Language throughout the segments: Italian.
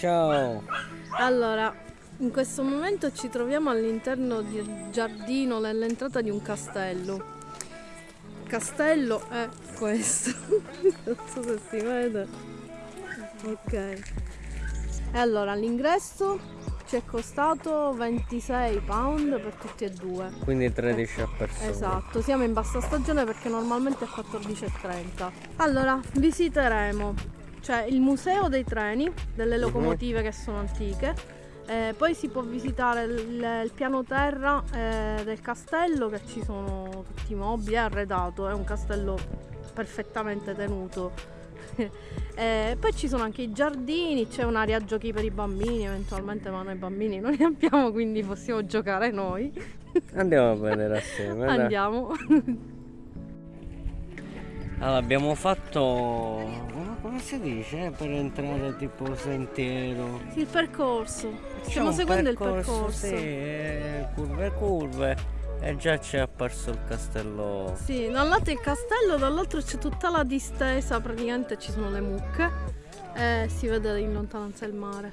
Ciao. Allora, in questo momento ci troviamo all'interno del giardino nell'entrata di un castello. Il castello è questo. non so se si vede. Ok. E allora, l'ingresso ci è costato 26 pound per tutti e due. Quindi 13 a persona. Esatto, siamo in bassa stagione perché normalmente è 14,30. Allora, visiteremo c'è il museo dei treni, delle mhm. locomotive che sono antiche. Eh, poi si può visitare il, il piano terra eh, del castello che ci sono tutti i mobili, è arredato, è un castello perfettamente tenuto. eh, poi ci sono anche i giardini, c'è un'area giochi per i bambini, eventualmente ma noi bambini non ne abbiamo quindi possiamo giocare noi. Andiamo a vedere assieme. Andiamo. Allora abbiamo fatto come si dice per entrare tipo sentiero? il percorso. Stiamo seguendo percorso, il percorso. Sì, eh, curve curve. E già c'è apparso il castello. Sì, da un lato il castello, dall'altro c'è tutta la distesa, praticamente ci sono le mucche e si vede in lontananza il mare.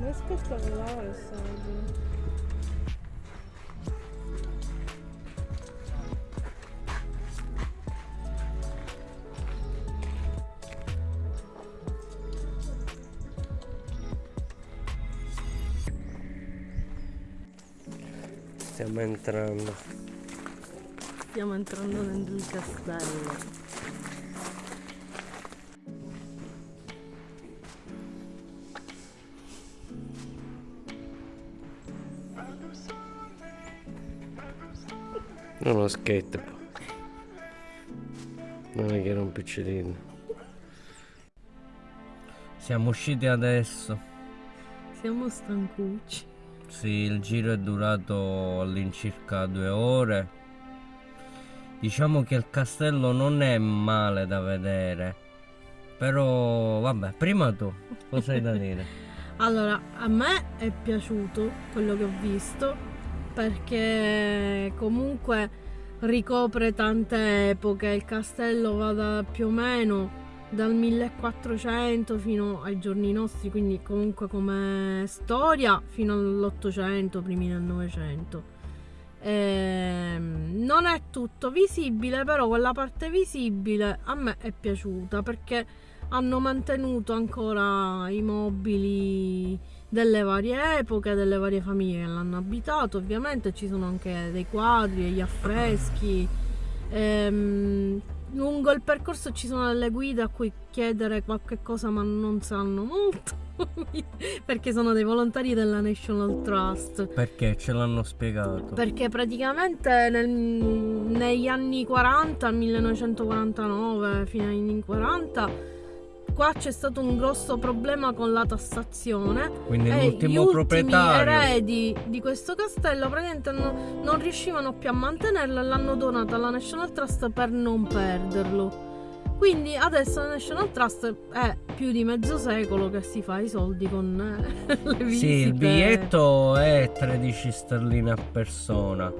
Ma è spettacolare, sai. Stiamo entrando. Stiamo entrando dentro il castello. Non lo skate Non è che era un piccirino. Siamo usciti adesso. Siamo stancucci. Sì, il giro è durato all'incirca due ore. Diciamo che il castello non è male da vedere. Però, vabbè, prima tu, cosa hai da dire? allora, a me è piaciuto quello che ho visto perché comunque ricopre tante epoche. Il castello va da più o meno dal 1400 fino ai giorni nostri, quindi comunque come storia fino all'Ottocento, primi del Novecento. Eh, non è tutto visibile, però quella parte visibile a me è piaciuta perché hanno mantenuto ancora i mobili delle varie epoche, delle varie famiglie che l'hanno abitato. Ovviamente ci sono anche dei quadri, gli affreschi. Ehm, lungo il percorso ci sono delle guide a cui chiedere qualche cosa ma non sanno molto perché sono dei volontari della National Trust. Perché? Ce l'hanno spiegato. Perché praticamente nel, negli anni 40 1949 fino agli anni 40 qua c'è stato un grosso problema con la tassazione. Quindi e l'ultimo gli proprietario. eredi di questo castello praticamente non, non riuscivano più a mantenerlo e l'hanno donato alla National Trust per non perderlo. Quindi adesso la National Trust è più di mezzo secolo che si fa i soldi con eh, le visite sì il biglietto è 13 sterline a persona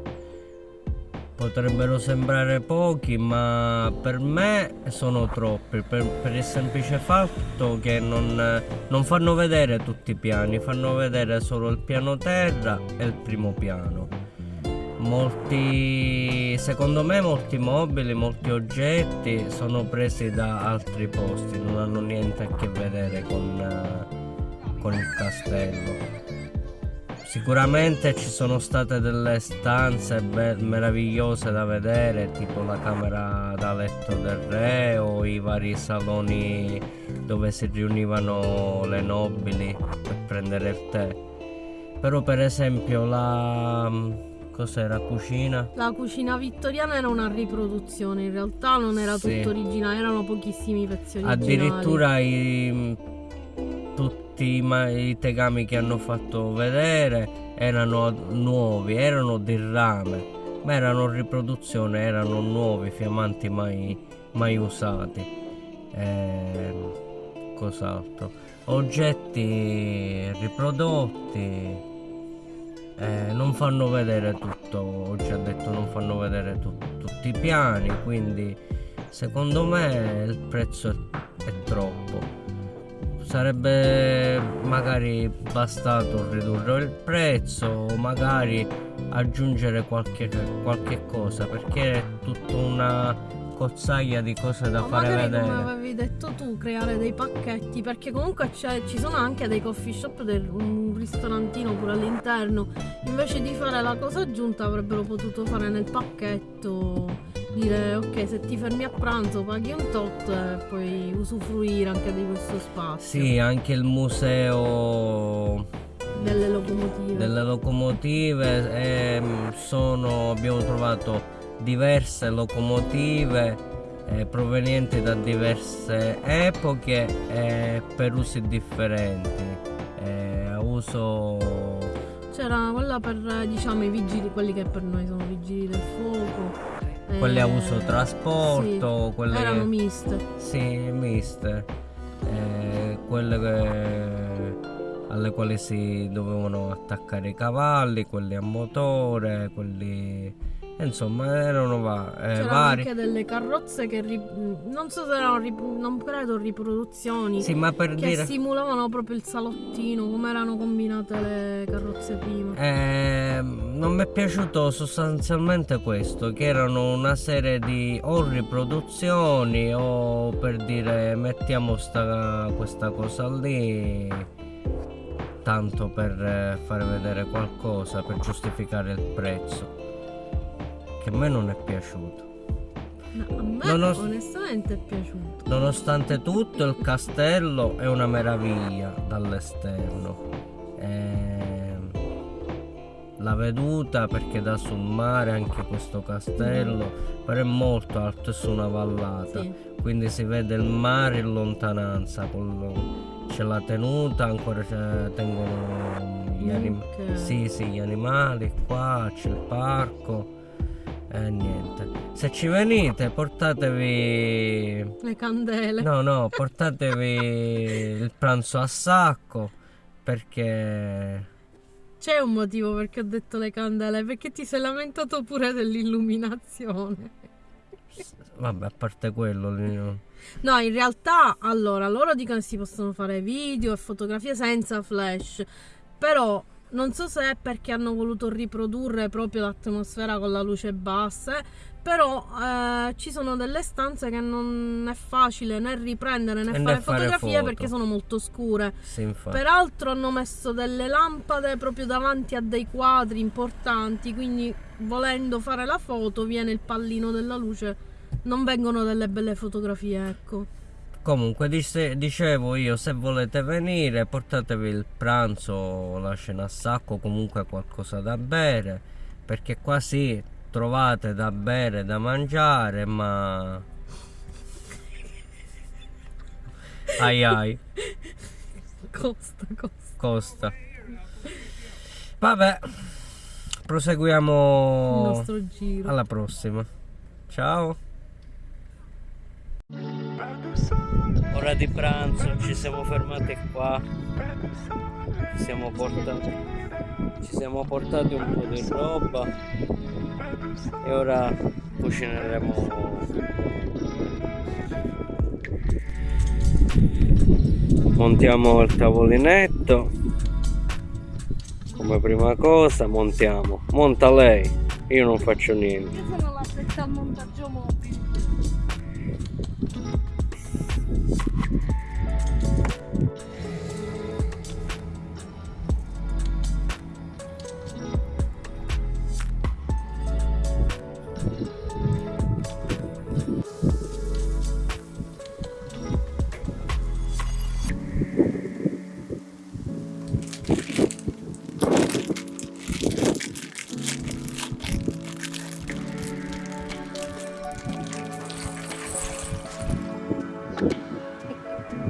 potrebbero sembrare pochi ma per me sono troppi. Per, per il semplice fatto che non, non, fanno vedere tutti i piani fanno vedere solo il piano terra e il primo piano. Molti secondo me molti mobili molti oggetti sono presi da altri posti non hanno niente a che vedere con, con il castello Sicuramente ci sono state delle stanze meravigliose da vedere, tipo la camera da letto del re o i vari saloni dove si riunivano le nobili per prendere il tè. Però per esempio la cos'era cucina? La cucina vittoriana era una riproduzione, in realtà non era sì. tutto originale, erano pochissimi pezzi originali. Addirittura i tutti i, i tegami che hanno fatto vedere erano nuovi, erano di rame, ma erano riproduzione, erano nuovi, fiammanti mai, mai usati. Eh, cos'altro? Oggetti riprodotti. Eh, non fanno vedere tutto, ho già detto non fanno vedere tu, tutti i piani, quindi secondo me il prezzo è, è troppo sarebbe magari bastato ridurre il prezzo o magari aggiungere qualche, qualche cosa perché è tutta una cozzaglia di cose da Ma fare magari vedere. come avevi detto tu, creare dei pacchetti, perché comunque c'è- ci sono anche dei coffee shop, del, un ristorantino pure all'interno. Invece di fare la cosa aggiunta avrebbero potuto fare nel pacchetto, dire ok se ti fermi a pranzo paghi un tot e puoi usufruire anche di questo spazio. Sì, anche il museo Delle locomotive. delle locomotive ehm, sono, abbiamo trovato diverse locomotive eh, provenienti da diverse epoche e per usi differenti eh, uso C'era quella per diciamo i vigili, quelli che per noi sono vigili del fuoco. Quelli a eh, uso trasporto sì, quelle Erano miste. sì miste eh, quelle che- alle quali si dovevano attaccare i cavalli quelli a motore quelli insomma erano va- eh, C'erano vari anche delle carrozze che non so se erano non credo riproduzioni sì ma per che dire simulavano proprio il salottino, come erano combinate le carrozze prima. Ehm, non mi è piaciuto sostanzialmente questo, che erano una serie di o riproduzioni o per dire mettiamo sta, questa cosa lì tanto per eh, fare vedere qualcosa, per giustificare il prezzo, che a me non è piaciuto. No, a me Non ho- onestamente è piaciuto. Nonostante tutto il castello è una meraviglia dall'esterno. Ehm, la veduta perché da sul mare anche questo castello, però è molto alto, è su una vallata, Sì. quindi si vede il mare in lontananza, c'è la tenuta, ancora tengono gli, anim- sì, sì, gli animali qua, c'è il parco. E niente. Se ci venite portatevi Le candele. No, no, portatevi il pranzo a sacco perché C'è un motivo perché ho detto le candele, perché ti sei lamentato pure dell'illuminazione. vabbè, a parte quello, no. No, in realtà, allora, loro dicono che si possono fare video e fotografie senza flash, però non so se è perché hanno voluto riprodurre proprio l'atmosfera con la luce bassa, però eh, ci sono delle stanze che non è facile né riprendere né E fare fare fotografie foto. perché sono molto scure. Sì. Peraltro hanno messo delle lampade proprio davanti a dei quadri importanti, quindi volendo fare la foto viene il pallino della luce, non vengono delle belle fotografie, ecco. Comunque dice- dicevo io, se volete venire, portatevi il pranzo, la cena a sacco, comunque qualcosa da bere, perché qua sì, trovate da bere, da mangiare, ma ai ai, Costa, costa. costa. Vabbè, Il proseguiamo nostro giro. alla prossima. Ciao. Ora di pranzo, ci siamo fermati qua. Ci siamo portati, ci siamo portati un po' di roba e ora cucineremo. Montiamo il tavolinetto. Come prima cosa montiamo. Monta lei, io non faccio niente. Io sono al montaggio mobile.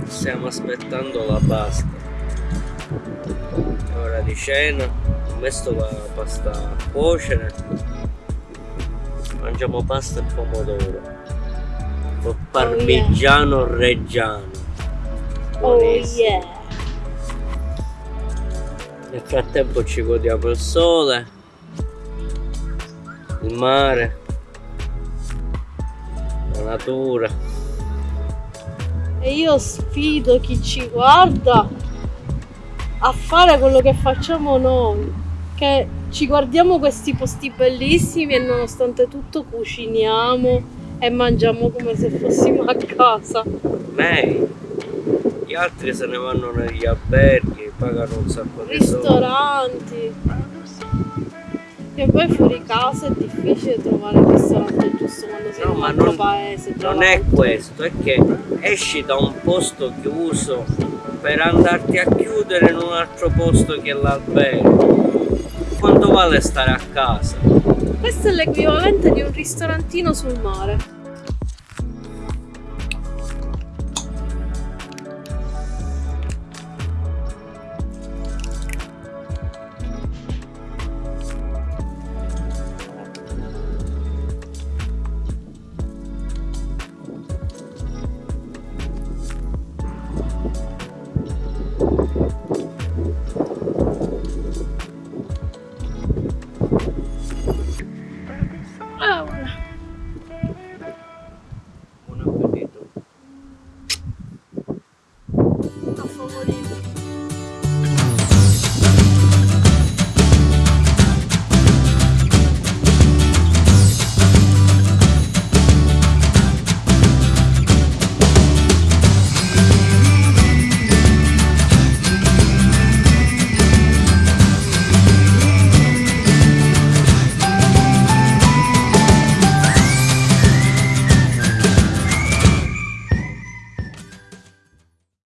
Stiamo aspettando la pasta. È ora di cena. Ho messo la pasta a cuocere. Mangiamo pasta e pomodoro. Con parmigiano reggiano. Buonissimo. Nel frattempo ci godiamo il sole, il mare, la natura. E io sfido chi ci guarda a fare quello che facciamo noi. Che ci guardiamo questi posti bellissimi e nonostante tutto cuciniamo e mangiamo come se fossimo a casa. Lei, gli altri se ne vanno negli alberghi, pagano un sacco di soldi. Ristoranti. E poi fuori casa è difficile trovare il ristorante giusto quando sei No, in un altro non, paese. non è questo, è che esci da un posto chiuso per andarti a chiudere in un altro posto che è l'albergo. Quanto vale stare a casa? Questo è l'equivalente di un ristorantino sul mare.